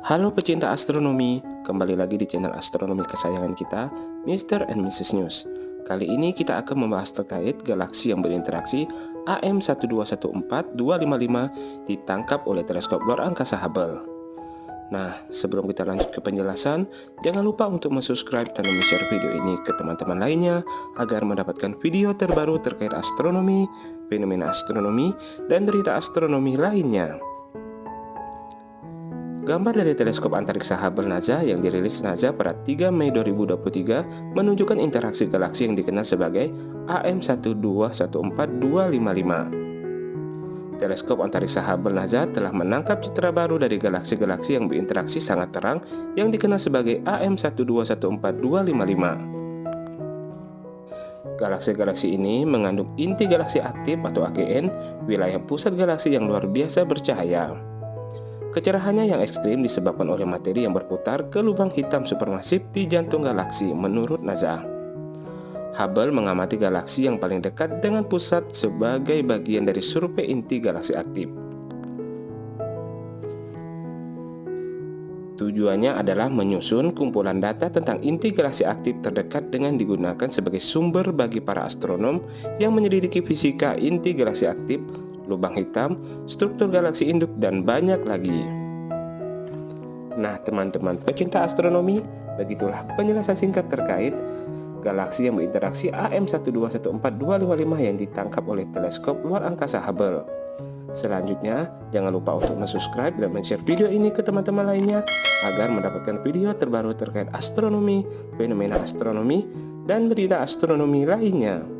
Halo pecinta astronomi, kembali lagi di channel astronomi kesayangan kita, Mr. and Mrs. News. Kali ini kita akan membahas terkait galaksi yang berinteraksi AM1214255 ditangkap oleh teleskop luar angkasa Hubble. Nah, sebelum kita lanjut ke penjelasan, jangan lupa untuk subscribe dan share video ini ke teman-teman lainnya agar mendapatkan video terbaru terkait astronomi, fenomena astronomi, dan berita astronomi lainnya. Gambar dari teleskop antariksa Hubble NASA yang dirilis NASA pada 3 Mei 2023 menunjukkan interaksi galaksi yang dikenal sebagai AM1214255. Teleskop antariksa Hubble NASA telah menangkap citra baru dari galaksi-galaksi yang berinteraksi sangat terang yang dikenal sebagai AM1214255. Galaksi-galaksi ini mengandung inti galaksi aktif atau AGN, wilayah pusat galaksi yang luar biasa bercahaya. Kecerahannya yang ekstrim disebabkan oleh materi yang berputar ke lubang hitam supermasif di jantung galaksi menurut NASA. Hubble mengamati galaksi yang paling dekat dengan pusat sebagai bagian dari survei inti galaksi aktif. Tujuannya adalah menyusun kumpulan data tentang inti galaksi aktif terdekat dengan digunakan sebagai sumber bagi para astronom yang menyelidiki fisika inti galaksi aktif lubang hitam, struktur galaksi induk, dan banyak lagi. Nah, teman-teman pecinta astronomi, begitulah penjelasan singkat terkait galaksi yang berinteraksi AM1214255 yang ditangkap oleh teleskop luar angkasa Hubble. Selanjutnya, jangan lupa untuk subscribe dan share video ini ke teman-teman lainnya agar mendapatkan video terbaru terkait astronomi, fenomena astronomi, dan berita astronomi lainnya.